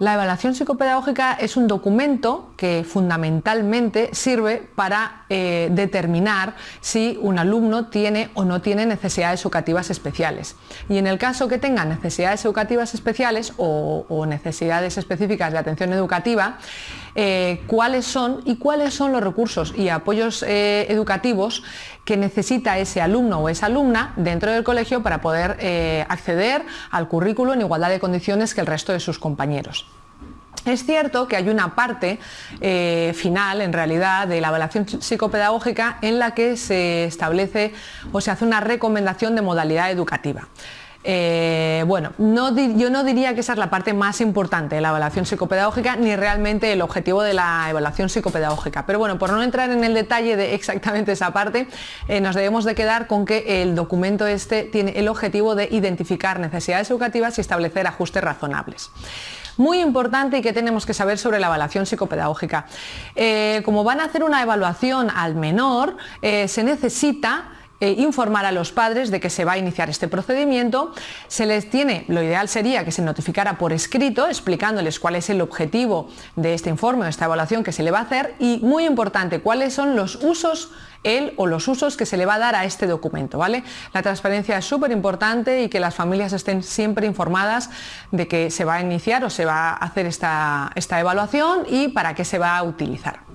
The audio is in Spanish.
La evaluación psicopedagógica es un documento que fundamentalmente sirve para eh, determinar si un alumno tiene o no tiene necesidades educativas especiales. Y en el caso que tenga necesidades educativas especiales o, necesidades específicas de atención educativa, eh, cuáles son y cuáles son los recursos y apoyos eh, educativos que necesita ese alumno o esa alumna dentro del colegio para poder acceder al currículo en igualdad de condiciones que el resto de sus compañeros. Es cierto que hay una parte eh, final, en realidad, de la evaluación psicopedagógica en la que se establece o se hace una recomendación de modalidad educativa. Eh, bueno, yo no diría que esa es la parte más importante de la evaluación psicopedagógica ni realmente el objetivo de la evaluación psicopedagógica. Pero bueno, por no entrar en el detalle de exactamente esa parte, eh, nos debemos de quedar con que el documento este tiene el objetivo de identificar necesidades educativas y establecer ajustes razonables muy importante y que tenemos que saber sobre la evaluación psicopedagógica. Eh, como van a hacer una evaluación al menor, se necesita eh, informar a los padres de que se va a iniciar este procedimiento. Se les tiene, lo ideal sería que se notificara por escrito explicándoles cuál es el objetivo de este informe o esta evaluación que se le va a hacer y muy importante, cuáles son los usos él o los usos que se le va a dar a este documento. ¿vale? La transparencia es súper importante y que las familias estén siempre informadas de que se va a iniciar o se va a hacer esta, esta evaluación y para qué se va a utilizar.